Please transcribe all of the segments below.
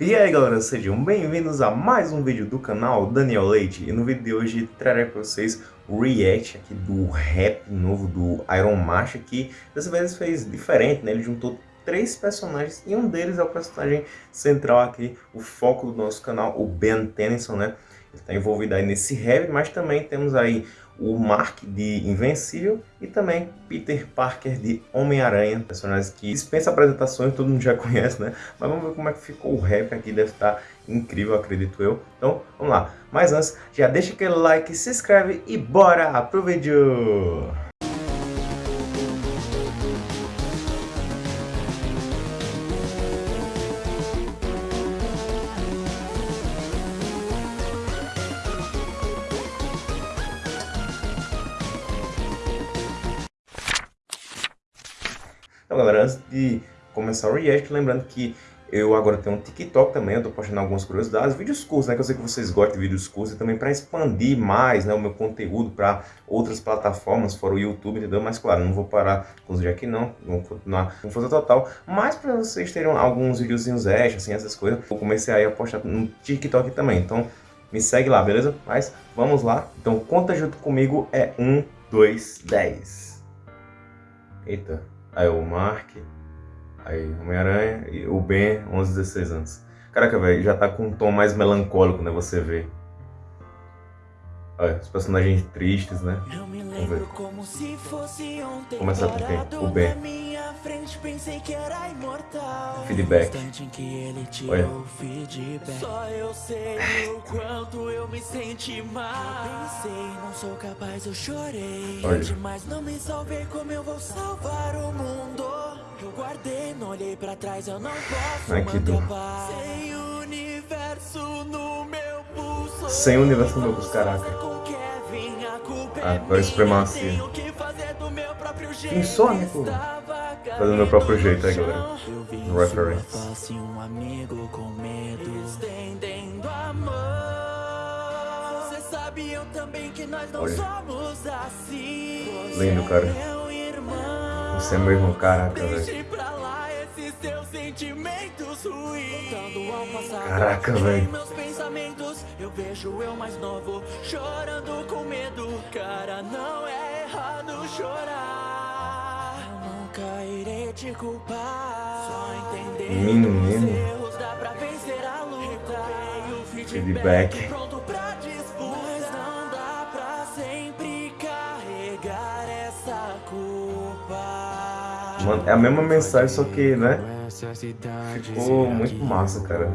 E aí galera, sejam bem-vindos a mais um vídeo do canal Daniel Leite E no vídeo de hoje trarei para vocês o react aqui do rap novo do Iron Master Que dessa vez fez diferente, né? Ele juntou três personagens e um deles é o personagem central aqui, o foco do nosso canal, o Ben Tennyson, né? Ele está envolvido aí nesse rap, mas também temos aí o Mark de Invencível e também Peter Parker de Homem-Aranha, personagens que dispensa apresentações, todo mundo já conhece, né? Mas vamos ver como é que ficou o rap aqui, deve estar incrível, acredito eu. Então, vamos lá. Mas antes, já deixa aquele like, se inscreve e bora pro vídeo! Então galera, antes de começar o react, lembrando que eu agora tenho um TikTok também, eu tô postando algumas curiosidades, vídeos curtos, né, que eu sei que vocês gostam de vídeos curtos, e também para expandir mais, né, o meu conteúdo para outras plataformas, fora o YouTube, entendeu? Mas claro, não vou parar com os aqui não, vou continuar com força total, mas para vocês terem alguns videozinhos extras, assim, essas coisas, eu comecei aí a postar no TikTok também, então me segue lá, beleza? Mas vamos lá, então conta junto comigo, é 1, 2, 10. Eita aí o Mark, aí Homem-Aranha e o Ben, 11, 16 anos. Caraca, velho, já tá com um tom mais melancólico, né, você vê. Olha, os personagens tristes, né? Vamos ver. Começar com quem? O Ben. Feedback. Olha. Só eu sei o quanto eu me senti mal. Pensei, não sou capaz, eu chorei. Olha. Demais não me salvei como eu vou salvar o mundo. Eu guardei, não olhei pra trás, eu não posso Ai, que dor. Sem universo no meu pulso. Sem universo no meu pulso, caraca. Agora supremacia. Insônico. Fazendo meu próprio jeito aí, galera. Reference. Olha. Lindo, cara. Você é meu irmão, caraca, velho. Caraca, velho. Eu vejo eu mais novo, chorando com medo. Cara, não é errado chorar. Te culpar. Só entender erros dá pra vencer a luta. Feedback. Pronto pra Mas não dá pra sempre carregar essa culpa. Mano, é a mesma mensagem, só que, né? Ficou muito massa, cara.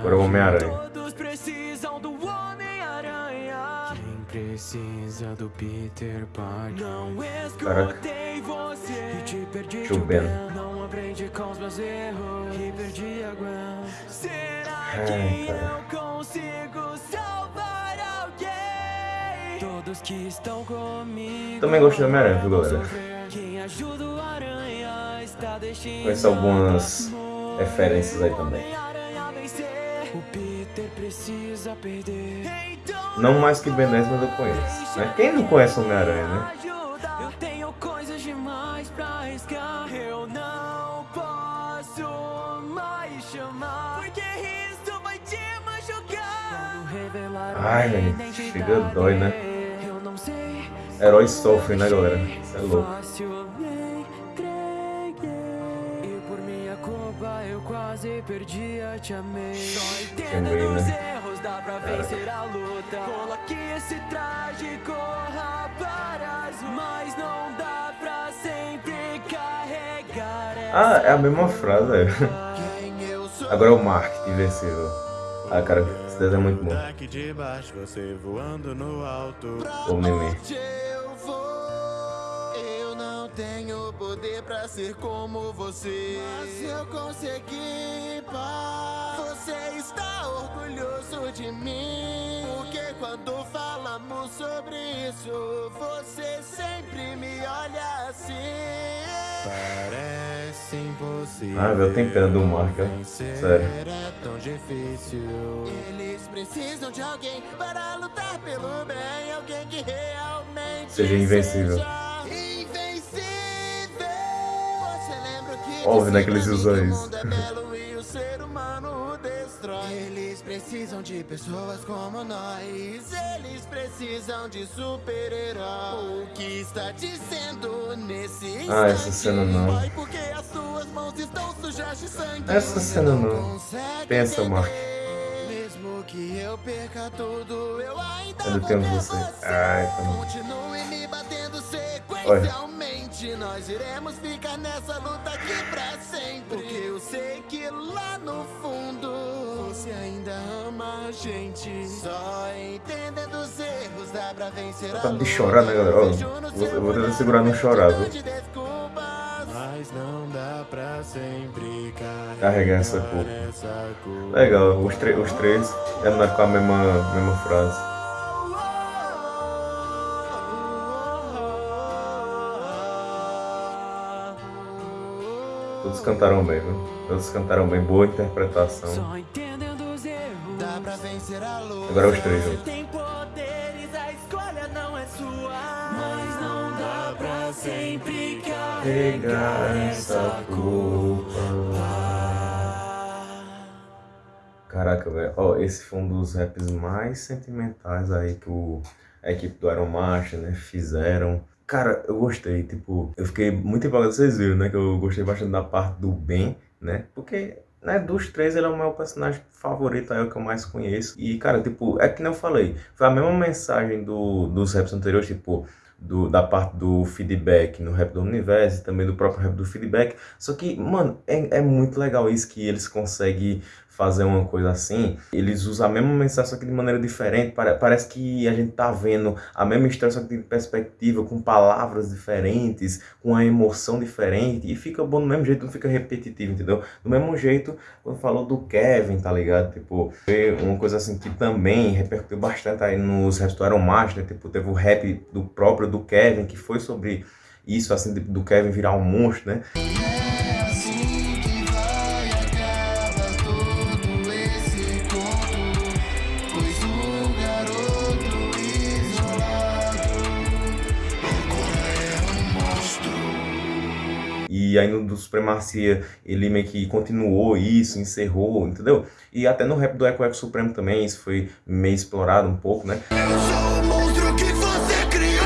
Agora o Homem-Aranha. Todos precisam do Homem-Aranha. Quem precisa do Peter Parker? Não você te perdi de Ben. Não aprendi com os meus erros perdi a Gwen. Será que eu consigo salvar alguém? Todos que estão comigo. Também gosto do Homem-Aranha, viu, galera? Quem ajuda o Aranha está deixando. Conheço algumas referências aí também. O Peter precisa perder. Não mais que Ben 10, mas eu conheço. Né? Quem não conhece Homem-Aranha, né? Arriscar. Eu não posso mais chamar. Porque isso vai te machucar. Ai, velho. Chega dói, né? Heróis sofrem, né, galera? Isso é louco. quase perdi, a te amei. Só entenda nos erros, dá pra vencer a luta. Coloque esse traje, corra para as mas não dá Ah, é a mesma frase. Agora é o Mark que venceu. Ah, cara, esse desenho é muito bom. O meme tenho poder pra ser como você Mas eu consegui, pá Você está orgulhoso de mim Porque quando falamos sobre isso Você sempre me olha assim. Parece impossível Ah, eu tenho pena do Marca, sério. É tão difícil. Eles precisam de alguém para lutar pelo bem. Alguém que realmente Seja invencível. Óbvio, né, que eles usam isso. Precisam de pessoas como nós. Eles precisam de super-herói. O que está dizendo nesse instante? Ah, essa cena não. Vai porque as suas mãos estão sujas de sangue. Essa cena não. Pensa, Mark. Mesmo que eu perca tudo, eu ainda Eu tenho você. Ai, bom. Continue me batendo sequencialmente. Nós iremos ficar nessa luta aqui pra sempre. Porque eu sei que lá no fundo ainda ama a gente. Só entendendo os erros dá pra vencer a Tá de chorar, né, galera? Ó, eu vou tentar segurar não chorar, viu? Mas não dá pra sempre Carregar essa culpa. Legal, os, os três terminaram com a mesma, mesma frase. Todos cantaram bem, viu? Todos cantaram bem, boa interpretação. Agora os três juntos. tem poderes, a escolha não é sua Mas não dá pra sempre Pegar essa culpa. Caraca, velho. Ó, esse foi um dos raps mais sentimentais aí que o, a equipe do Iron Master, né, fizeram. Cara, eu gostei, tipo, eu fiquei muito empolgado, vocês viram, né, que eu gostei bastante da parte do Ben, né, porque, né, dos três ele é o meu personagem favorito, é o que eu mais conheço. E, cara, tipo, é que nem eu falei, foi a mesma mensagem do, dos raps anteriores, tipo, do, da parte do feedback no rap do universo e também do próprio rap do feedback. Só que, mano, é, é muito legal isso que eles conseguem fazer uma coisa assim. Eles usam a mesma mensagem, só que de maneira diferente. Pare- Parece que a gente tá vendo a mesma história, só que de perspectiva, com palavras diferentes, com a emoção diferente. E fica bom do mesmo jeito, não fica repetitivo, entendeu? Do mesmo jeito, quando falou do Kevin, tá ligado? Tipo, foi uma coisa assim que também repercutiu bastante aí nos Iron Master? Tipo, teve o rap do próprio do Kevin, que foi sobre isso, assim, do Kevin virar um monstro, né? E aí no do Supremacia ele meio que continuou isso, encerrou, entendeu? E até no rap do Eco Eco Supremo também isso foi meio explorado um pouco, né? Eu sou o monstro que você criou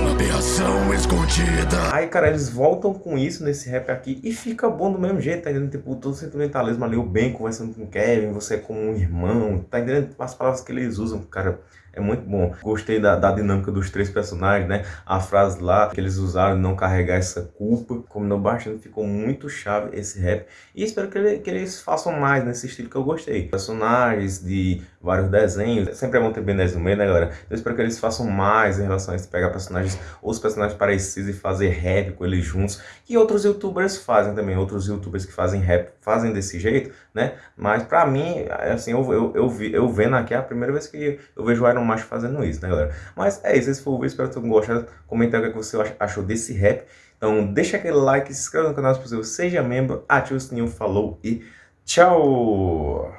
Uma aberração escondida Aí, cara, eles voltam com isso nesse rap aqui e fica bom do mesmo jeito, tá entendendo? Tipo, todo sentimentalismo ali, o Ben conversando com o Kevin, você é como um irmão, tá entendendo? As palavras que eles usam, cara, é muito bom. Gostei da, da dinâmica dos três personagens, né? A frase lá que eles usaram, não carregar essa culpa, combinou bastante, ficou muito chave esse rap. E espero que, ele- que eles façam mais nesse estilo que eu gostei. Personagens de vários desenhos, sempre é bom ter Ben 10 no meio, né, galera? Eu espero que eles façam mais em relação a isso, pegar personagens, outros personagens parecidos e fazer rap com eles juntos. E outros youtubers fazem também, outros youtubers que fazem rap fazem desse jeito, né? Mas pra mim, assim, eu, eu, eu, vi, eu vendo aqui é a primeira vez que eu vejo o Iron Master fazendo isso, né, galera? Mas é isso, esse foi o vídeo, espero que tenham gostado. Comenta o que você ach- achou desse rap. Então deixa aquele like, se inscreva no canal se possível, seja membro, ative o sininho, falou e tchau!